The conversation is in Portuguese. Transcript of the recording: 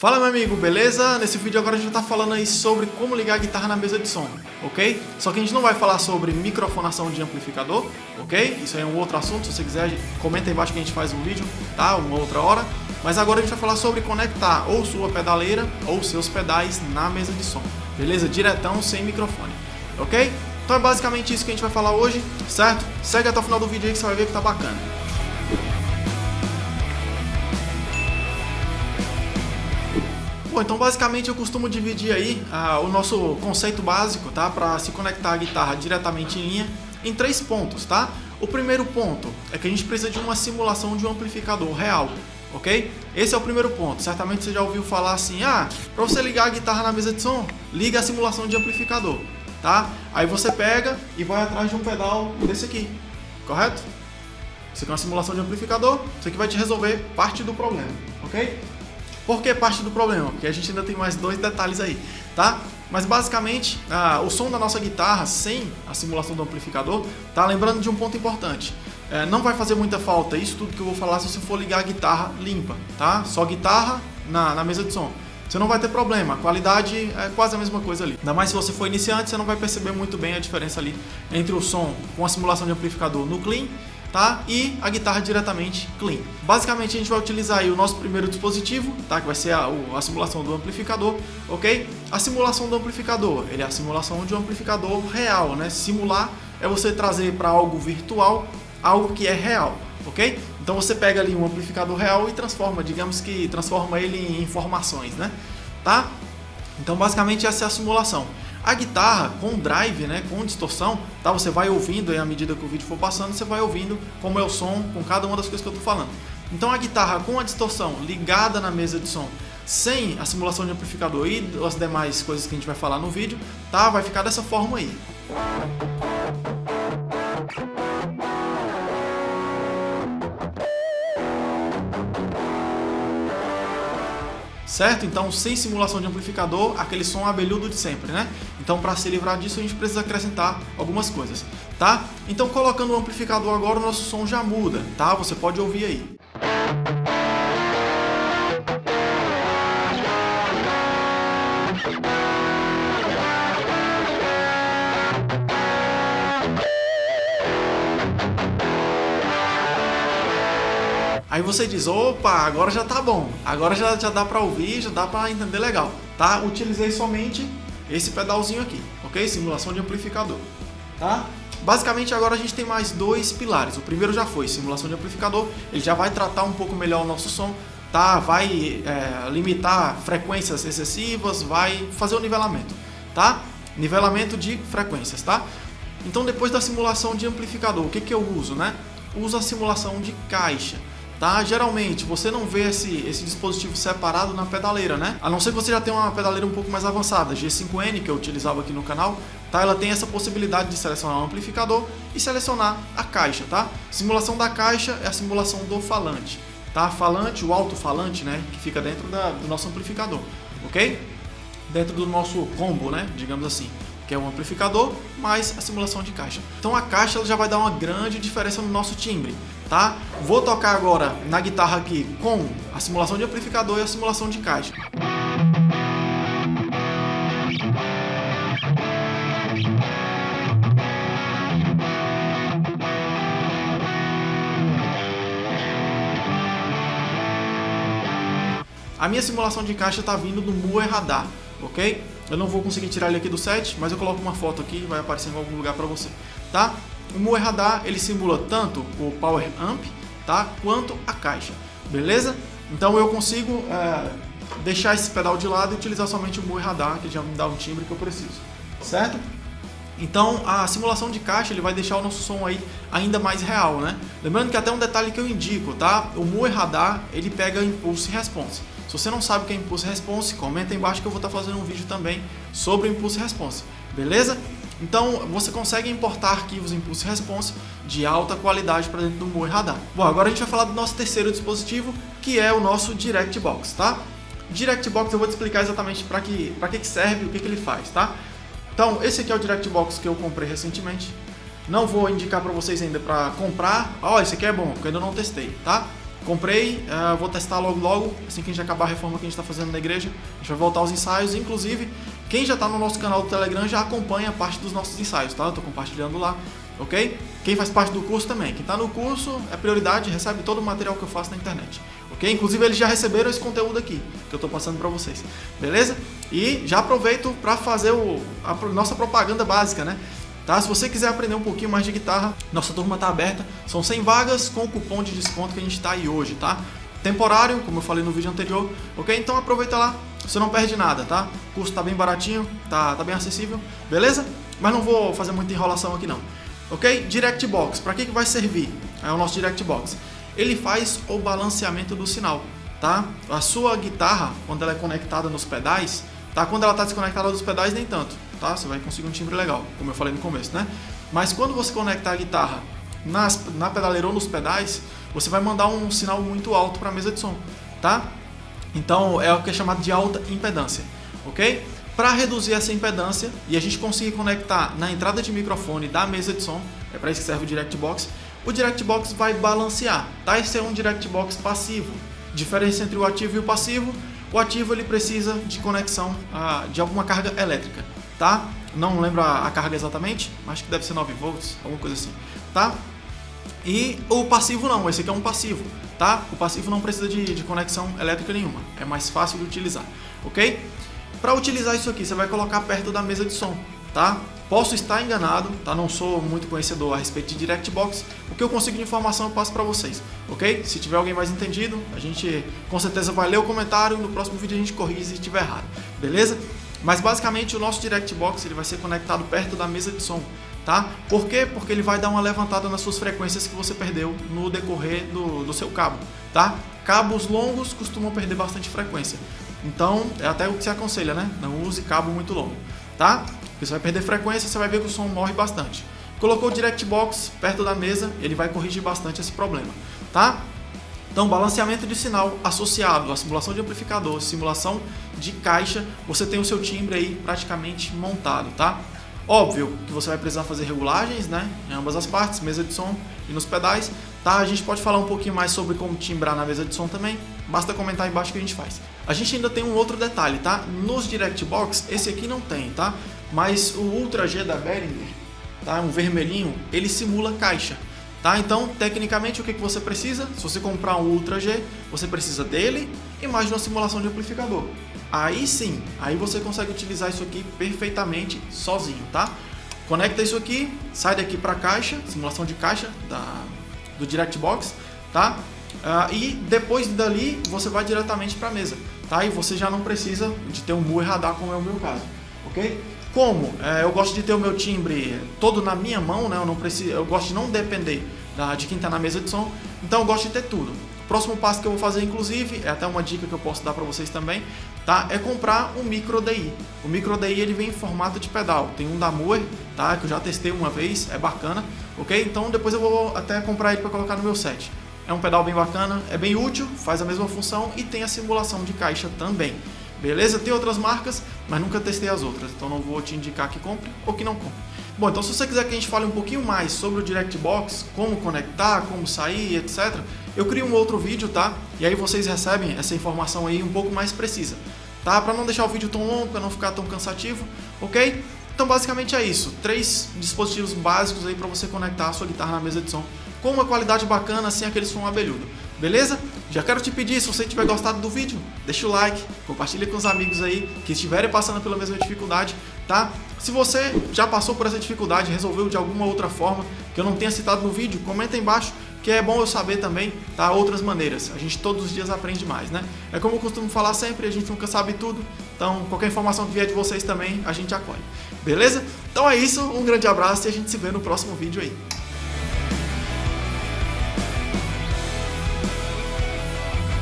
Fala meu amigo, beleza? Nesse vídeo agora a gente vai estar falando aí sobre como ligar a guitarra na mesa de som, ok? Só que a gente não vai falar sobre microfonação de amplificador, ok? Isso aí é um outro assunto, se você quiser comenta aí embaixo que a gente faz um vídeo, tá? Uma outra hora. Mas agora a gente vai falar sobre conectar ou sua pedaleira ou seus pedais na mesa de som, beleza? Diretão, sem microfone, ok? Então é basicamente isso que a gente vai falar hoje, certo? Segue até o final do vídeo aí que você vai ver que tá bacana. Bom, então basicamente eu costumo dividir aí ah, o nosso conceito básico, tá? Para se conectar a guitarra diretamente em linha em três pontos, tá? O primeiro ponto é que a gente precisa de uma simulação de um amplificador real, ok? Esse é o primeiro ponto. Certamente você já ouviu falar assim, ah, para você ligar a guitarra na mesa de som, liga a simulação de amplificador, tá? Aí você pega e vai atrás de um pedal desse aqui, correto? Isso aqui é uma simulação de amplificador, isso aqui vai te resolver parte do problema, ok? Por que parte do problema? Porque a gente ainda tem mais dois detalhes aí, tá? Mas basicamente, ah, o som da nossa guitarra sem a simulação do amplificador, tá? Lembrando de um ponto importante. É, não vai fazer muita falta isso tudo que eu vou falar se você for ligar a guitarra limpa, tá? Só guitarra na, na mesa de som. Você não vai ter problema, a qualidade é quase a mesma coisa ali. Ainda mais se você for iniciante, você não vai perceber muito bem a diferença ali entre o som com a simulação de amplificador no clean tá? E a guitarra diretamente clean. Basicamente a gente vai utilizar aí o nosso primeiro dispositivo, tá? Que vai ser a, a, simulação do amplificador, ok? A simulação do amplificador, ele é a simulação de um amplificador real, né? Simular é você trazer para algo virtual algo que é real, ok? Então você pega ali um amplificador real e transforma, digamos que transforma ele em informações, né? Tá? Então basicamente essa é a simulação. A guitarra com drive, né, com distorção, tá? Você vai ouvindo aí à medida que o vídeo for passando, você vai ouvindo como é o som com cada uma das coisas que eu estou falando. Então a guitarra com a distorção ligada na mesa de som, sem a simulação de amplificador e as demais coisas que a gente vai falar no vídeo, tá? Vai ficar dessa forma aí. certo? Então, sem simulação de amplificador, aquele som abelhudo de sempre, né? Então, para se livrar disso, a gente precisa acrescentar algumas coisas, tá? Então, colocando o amplificador agora, o nosso som já muda, tá? Você pode ouvir aí. Aí você diz, opa, agora já tá bom, agora já, já dá para ouvir, já dá para entender legal, tá? Utilizei somente esse pedalzinho aqui, ok? Simulação de amplificador, tá? Basicamente agora a gente tem mais dois pilares, o primeiro já foi simulação de amplificador, ele já vai tratar um pouco melhor o nosso som, tá? Vai é, limitar frequências excessivas, vai fazer o nivelamento, tá? Nivelamento de frequências, tá? Então depois da simulação de amplificador, o que, que eu uso, né? Uso a simulação de caixa. Tá? Geralmente você não vê esse, esse dispositivo separado na pedaleira, né? A não ser que você já tenha uma pedaleira um pouco mais avançada, G5N que eu utilizava aqui no canal, tá? Ela tem essa possibilidade de selecionar o amplificador e selecionar a caixa, tá? Simulação da caixa é a simulação do falante, tá? Falante, o alto-falante, né? Que fica dentro da, do nosso amplificador, ok? Dentro do nosso combo, né? Digamos assim que é um amplificador, mais a simulação de caixa. Então a caixa já vai dar uma grande diferença no nosso timbre, tá? Vou tocar agora na guitarra aqui com a simulação de amplificador e a simulação de caixa. A minha simulação de caixa está vindo do Moe Radar, ok? Eu não vou conseguir tirar ele aqui do set, mas eu coloco uma foto aqui e vai aparecer em algum lugar para você, tá? O Moe Radar, ele simula tanto o Power Amp, tá? Quanto a caixa, beleza? Então eu consigo é, deixar esse pedal de lado e utilizar somente o Moe Radar, que já me dá o timbre que eu preciso, certo? Então a simulação de caixa ele vai deixar o nosso som aí ainda mais real, né? Lembrando que até um detalhe que eu indico, tá? O Moe Radar ele pega impulso e response. Se você não sabe o que é impulso response, comenta aí embaixo que eu vou estar fazendo um vídeo também sobre o impulso response, beleza? Então você consegue importar arquivos impulso response de alta qualidade para dentro do Moe Radar. Bom, agora a gente vai falar do nosso terceiro dispositivo, que é o nosso DirectBox, tá? DirectBox eu vou te explicar exatamente para que, que serve e o que, que ele faz, tá? Então, esse aqui é o DirectBox que eu comprei recentemente. Não vou indicar para vocês ainda para comprar. Ó, oh, esse aqui é bom, porque eu ainda não testei, tá? Comprei, uh, vou testar logo logo, assim que a gente acabar a reforma que a gente está fazendo na igreja. A gente vai voltar aos ensaios, inclusive quem já está no nosso canal do Telegram já acompanha a parte dos nossos ensaios, tá? Eu estou compartilhando lá, ok? Quem faz parte do curso também. Quem está no curso é prioridade, recebe todo o material que eu faço na internet, ok? Inclusive eles já receberam esse conteúdo aqui, que eu estou passando para vocês, beleza? E já aproveito para fazer o, a nossa propaganda básica, né? Tá? Se você quiser aprender um pouquinho mais de guitarra, nossa turma está aberta. São 100 vagas com o cupom de desconto que a gente está aí hoje, tá? Temporário, como eu falei no vídeo anterior, ok? Então aproveita lá, você não perde nada, tá? O custo tá bem baratinho, tá, tá bem acessível, beleza? Mas não vou fazer muita enrolação aqui não. Ok? Direct Box, para que, que vai servir? É o nosso Direct Box. Ele faz o balanceamento do sinal, tá? A sua guitarra, quando ela é conectada nos pedais, tá? Quando ela está desconectada dos pedais, nem tanto tá? Você vai conseguir um timbre legal, como eu falei no começo, né? Mas quando você conectar a guitarra nas, na pedaleira ou nos pedais, você vai mandar um sinal muito alto para a mesa de som, tá? Então é o que é chamado de alta impedância, ok? Para reduzir essa impedância e a gente conseguir conectar na entrada de microfone da mesa de som, é para isso que serve o Direct Box, o Direct Box vai balancear, tá? Esse é um Direct Box passivo. Diferença entre o ativo e o passivo, o ativo ele precisa de conexão ah, de alguma carga elétrica tá? Não lembro a, carga exatamente, mas que deve ser 9 volts, alguma coisa assim, tá? E o passivo não, esse aqui é um passivo, tá? O passivo não precisa de, de conexão elétrica nenhuma, é mais fácil de utilizar, ok? Para utilizar isso aqui, você vai colocar perto da mesa de som, tá? Posso estar enganado, tá? Não sou muito conhecedor a respeito de DirectBox. O que eu consigo de informação eu passo para vocês, ok? Se tiver alguém mais entendido, a gente com certeza vai ler o comentário. No próximo vídeo a gente corrige se estiver errado, beleza? Mas basicamente o nosso Direct Box ele vai ser conectado perto da mesa de som, tá? Por quê? Porque ele vai dar uma levantada nas suas frequências que você perdeu no decorrer do, do seu cabo, tá? Cabos longos costumam perder bastante frequência. Então, é até o que se aconselha, né? Não use cabo muito longo, tá? Porque você vai perder frequência, você vai ver que o som morre bastante. Colocou o Direct Box perto da mesa, ele vai corrigir bastante esse problema, tá? Então, balanceamento de sinal associado à simulação de amplificador, simulação de caixa, você tem o seu timbre aí praticamente montado, tá? Óbvio que você vai precisar fazer regulagens, né, em ambas as partes, mesa de som e nos pedais, tá? A gente pode falar um pouquinho mais sobre como timbrar na mesa de som também, basta comentar aí embaixo que a gente faz. A gente ainda tem um outro detalhe, tá? Nos Direct Box, esse aqui não tem, tá? Mas o Ultra G da Behringer, tá? Um vermelhinho, ele simula caixa. Tá? Então, tecnicamente, o que, que você precisa? Se você comprar um Ultra G, você precisa dele e mais de uma simulação de amplificador. Aí sim, aí você consegue utilizar isso aqui perfeitamente sozinho, tá? Conecta isso aqui, sai daqui para a caixa, simulação de caixa da, do DirectBox, tá? Uh, e depois dali você vai diretamente para a mesa, tá? E você já não precisa de ter um Moore radar como é o meu caso, ok? Como é, eu gosto de ter o meu timbre todo na minha mão, né? Eu não preciso, eu gosto de não depender da, de quem está na mesa de som, então eu gosto de ter tudo. O próximo passo que eu vou fazer, inclusive, é até uma dica que eu posso dar para vocês também, tá? É comprar um micro DI. O micro DI ele vem em formato de pedal. Tem um da Moore, tá? Que eu já testei uma vez, é bacana, ok? Então depois eu vou até comprar ele para colocar no meu set. É um pedal bem bacana, é bem útil, faz a mesma função e tem a simulação de caixa também. Beleza? Tem outras marcas, mas nunca testei as outras, então não vou te indicar que compre ou que não compre. Bom, então se você quiser que a gente fale um pouquinho mais sobre o DirectBox, como conectar, como sair, etc., eu crio um outro vídeo, tá? E aí vocês recebem essa informação aí um pouco mais precisa, tá? Para não deixar o vídeo tão longo, para não ficar tão cansativo, ok? Então basicamente é isso, três dispositivos básicos aí para você conectar a sua guitarra na mesa de som com uma qualidade bacana, sem aquele som abelhudo. Beleza? Já quero te pedir, se você tiver gostado do vídeo, deixa o like, compartilha com os amigos aí que estiverem passando pela mesma dificuldade, tá? Se você já passou por essa dificuldade, resolveu de alguma outra forma, que eu não tenha citado no vídeo, comenta aí embaixo, que é bom eu saber também, tá? Outras maneiras. A gente todos os dias aprende mais, né? É como eu costumo falar sempre, a gente nunca sabe tudo, então qualquer informação que vier de vocês também, a gente acolhe. Beleza? Então é isso, um grande abraço e a gente se vê no próximo vídeo aí.